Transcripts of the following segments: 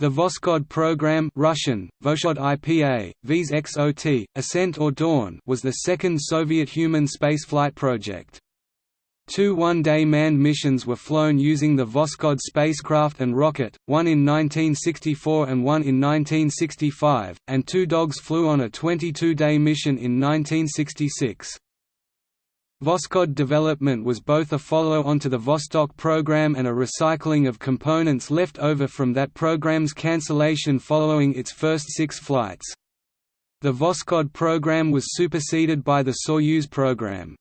The Voskhod program Russian, Voshod IPA, Vs Ascent or Dawn was the second Soviet human spaceflight project. Two one-day manned missions were flown using the Voskhod spacecraft and rocket, one in 1964 and one in 1965, and two dogs flew on a 22-day mission in 1966. Voskhod development was both a follow-on to the Vostok program and a recycling of components left over from that program's cancellation following its first six flights. The Voskhod program was superseded by the Soyuz program.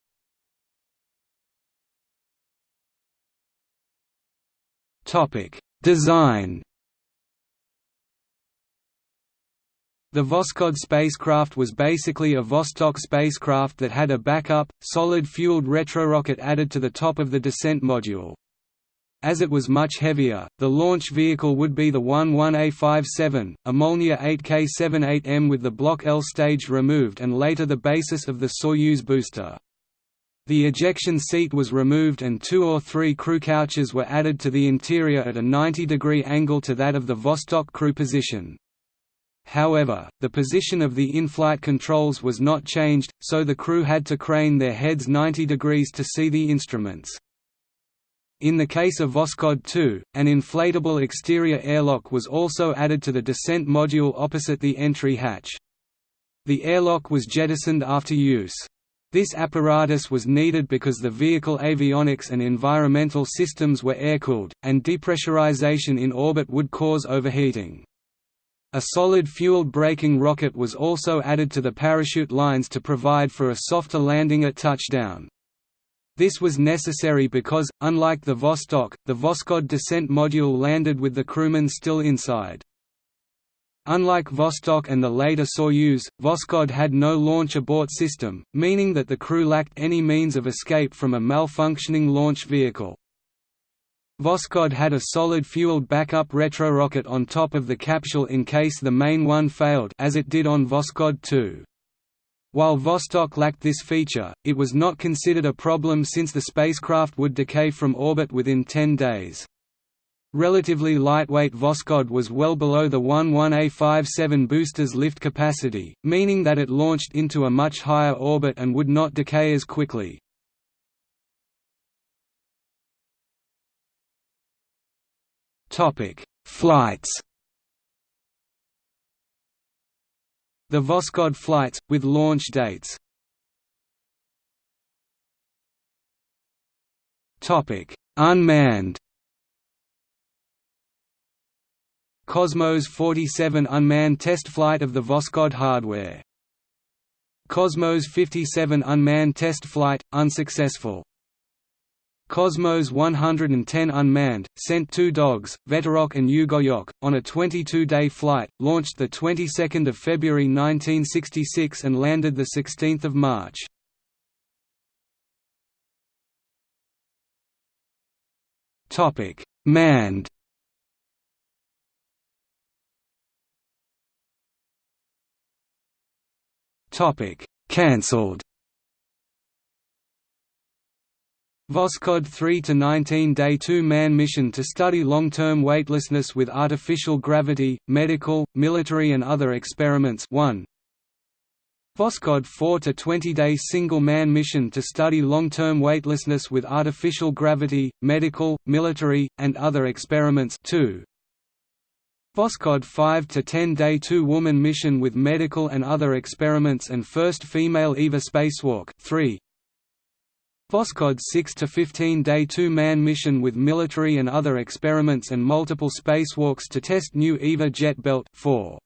Design The Voskhod spacecraft was basically a Vostok spacecraft that had a backup, solid-fueled retrorocket added to the top of the descent module. As it was much heavier, the launch vehicle would be the 11A57, a Molniya 8K78M with the Block L stage removed and later the basis of the Soyuz booster. The ejection seat was removed and two or three crew couches were added to the interior at a 90-degree angle to that of the Vostok crew position. However, the position of the in-flight controls was not changed, so the crew had to crane their heads 90 degrees to see the instruments. In the case of Voskhod 2, an inflatable exterior airlock was also added to the descent module opposite the entry hatch. The airlock was jettisoned after use. This apparatus was needed because the vehicle avionics and environmental systems were air-cooled, and depressurization in orbit would cause overheating. A solid-fueled braking rocket was also added to the parachute lines to provide for a softer landing at touchdown. This was necessary because, unlike the Vostok, the Voskhod descent module landed with the crewmen still inside. Unlike Vostok and the later Soyuz, Voskhod had no launch abort system, meaning that the crew lacked any means of escape from a malfunctioning launch vehicle. Voskhod had a solid-fueled backup retrorocket on top of the capsule in case the main one failed as it did on Voskhod 2. While Vostok lacked this feature, it was not considered a problem since the spacecraft would decay from orbit within 10 days. Relatively lightweight Voskhod was well below the 11A57 booster's lift capacity, meaning that it launched into a much higher orbit and would not decay as quickly. Topic: Flights. The Voskhod flights with launch dates. Topic: Unmanned. Cosmos 47 unmanned test flight of the Voskhod hardware. Cosmos 57 unmanned test flight unsuccessful. Cosmos 110 unmanned, sent two dogs, Veterok and Ugolyok, on a 22-day flight, launched the 22nd of February 1966 and landed the 16th of March. Topic: Manned. Topic: Cancelled. Voskhod 3 to 19 day 2 man mission to study long-term weightlessness with artificial gravity, medical, military and other experiments 1 Voskhod 4 to 20 day single man mission to study long-term weightlessness with artificial gravity, medical, military and other experiments 2 Voskhod 5 to 10 day 2 woman mission with medical and other experiments and first female EVA spacewalk 3 Voskhod 6 to 15 day 2 man mission with military and other experiments and multiple spacewalks to test new EVA jet belt 4.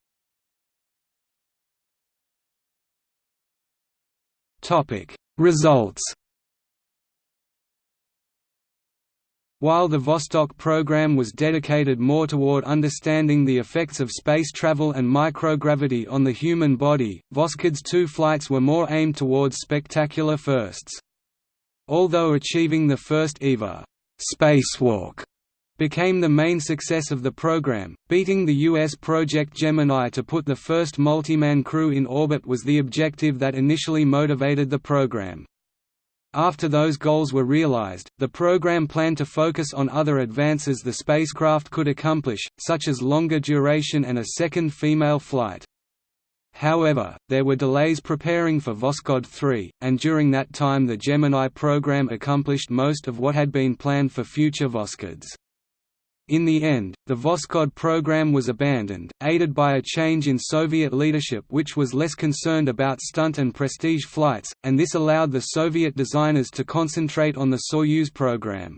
Topic Results While the Vostok program was dedicated more toward understanding the effects of space travel and microgravity on the human body, Voskhod's two flights were more aimed towards spectacular firsts. Although achieving the first EVA spacewalk became the main success of the program, beating the U.S. Project Gemini to put the first multi-man crew in orbit was the objective that initially motivated the program. After those goals were realized, the program planned to focus on other advances the spacecraft could accomplish, such as longer duration and a second female flight. However, there were delays preparing for Voskhod 3, and during that time the Gemini program accomplished most of what had been planned for future Voskhods. In the end, the Voskhod program was abandoned, aided by a change in Soviet leadership which was less concerned about stunt and prestige flights, and this allowed the Soviet designers to concentrate on the Soyuz program.